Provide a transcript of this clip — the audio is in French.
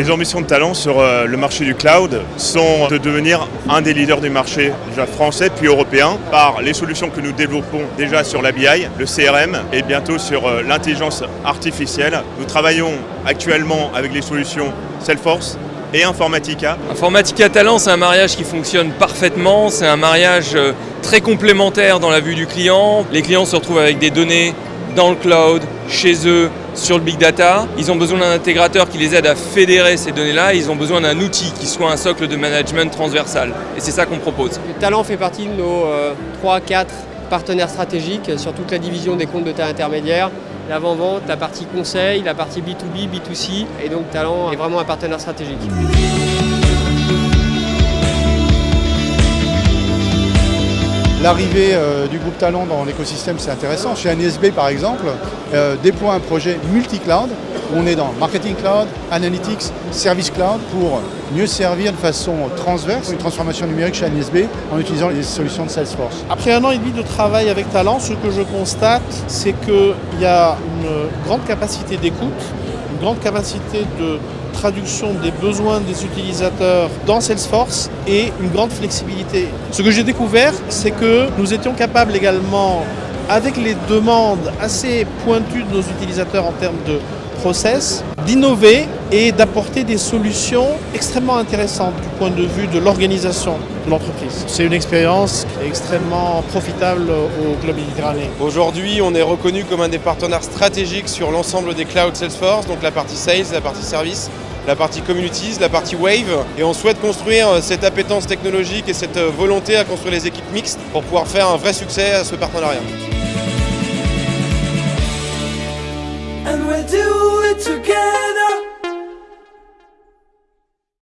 Les ambitions de talent sur euh, le marché du cloud sont de devenir un des leaders du marché, déjà français puis européen, par les solutions que nous développons déjà sur la BI, le CRM et bientôt sur euh, l'intelligence artificielle. Nous travaillons actuellement avec les solutions Salesforce, et Informatica. Informatica Talent, c'est un mariage qui fonctionne parfaitement, c'est un mariage euh, très complémentaire dans la vue du client. Les clients se retrouvent avec des données dans le cloud, chez eux, sur le big data. Ils ont besoin d'un intégrateur qui les aide à fédérer ces données-là. Ils ont besoin d'un outil qui soit un socle de management transversal. Et c'est ça qu'on propose. Le talent fait partie de nos 3-4 euh, partenaires stratégiques sur toute la division des comptes de taille intermédiaire l'avant-vente, la partie conseil, la partie B2B, B2C. Et donc Talent est vraiment un partenaire stratégique. L'arrivée euh, du groupe Talent dans l'écosystème, c'est intéressant. Chez NSB, par exemple, euh, déploie un projet multi-cloud où on est dans Marketing Cloud, Analytics, Service Cloud pour mieux servir de façon transverse une transformation numérique chez NSB en utilisant les solutions de Salesforce. Après un an et demi de travail avec Talent, ce que je constate, c'est qu'il y a une grande capacité d'écoute, une grande capacité de traduction des besoins des utilisateurs dans Salesforce et une grande flexibilité. Ce que j'ai découvert, c'est que nous étions capables également, avec les demandes assez pointues de nos utilisateurs en termes de d'innover et d'apporter des solutions extrêmement intéressantes du point de vue de l'organisation de l'entreprise. C'est une expérience extrêmement profitable au Club Méditerranée. Aujourd'hui, on est reconnu comme un des partenaires stratégiques sur l'ensemble des clouds Salesforce, donc la partie sales, la partie service, la partie communities, la partie wave. Et on souhaite construire euh, cette appétence technologique et cette euh, volonté à construire les équipes mixtes pour pouvoir faire un vrai succès à ce partenariat. And together.